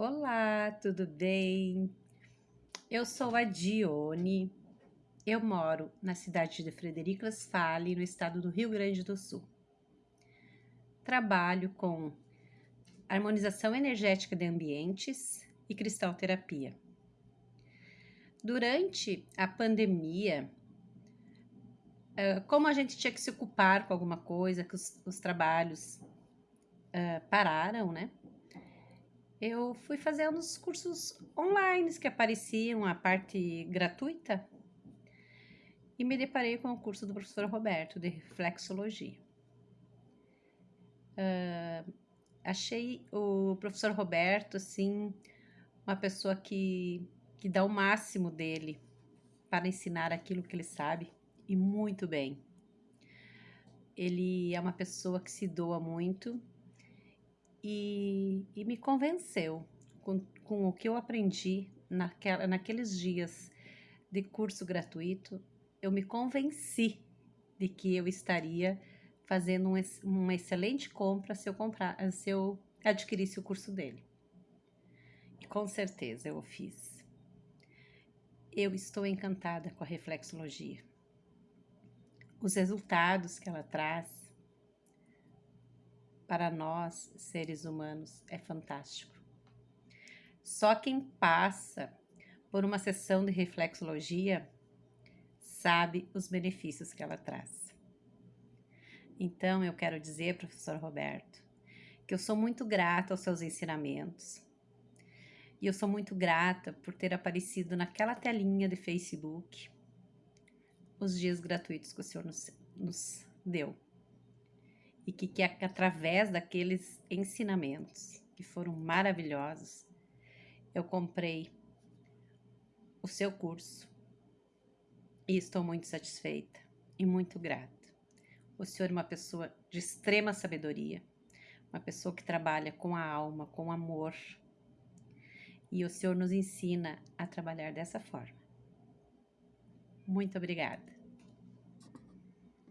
Olá, tudo bem? Eu sou a Dione. Eu moro na cidade de Frederico Westphalen, no estado do Rio Grande do Sul. Trabalho com harmonização energética de ambientes e cristalterapia. Durante a pandemia, como a gente tinha que se ocupar com alguma coisa, que os, os trabalhos uh, pararam, né? Eu fui fazer uns cursos online que apareciam, a parte gratuita, e me deparei com o curso do professor Roberto de reflexologia. Uh, achei o professor Roberto, assim, uma pessoa que, que dá o máximo dele para ensinar aquilo que ele sabe, e muito bem. Ele é uma pessoa que se doa muito, e, e me convenceu com, com o que eu aprendi naquela, naqueles dias de curso gratuito. Eu me convenci de que eu estaria fazendo um, uma excelente compra se eu, comprar, se eu adquirisse o curso dele. E com certeza eu fiz. Eu estou encantada com a reflexologia. Os resultados que ela traz para nós, seres humanos, é fantástico. Só quem passa por uma sessão de reflexologia sabe os benefícios que ela traz. Então, eu quero dizer, professor Roberto, que eu sou muito grata aos seus ensinamentos. E eu sou muito grata por ter aparecido naquela telinha de Facebook os dias gratuitos que o senhor nos, nos deu e que, que através daqueles ensinamentos que foram maravilhosos, eu comprei o seu curso e estou muito satisfeita e muito grata. O senhor é uma pessoa de extrema sabedoria, uma pessoa que trabalha com a alma, com amor. E o senhor nos ensina a trabalhar dessa forma. Muito obrigada.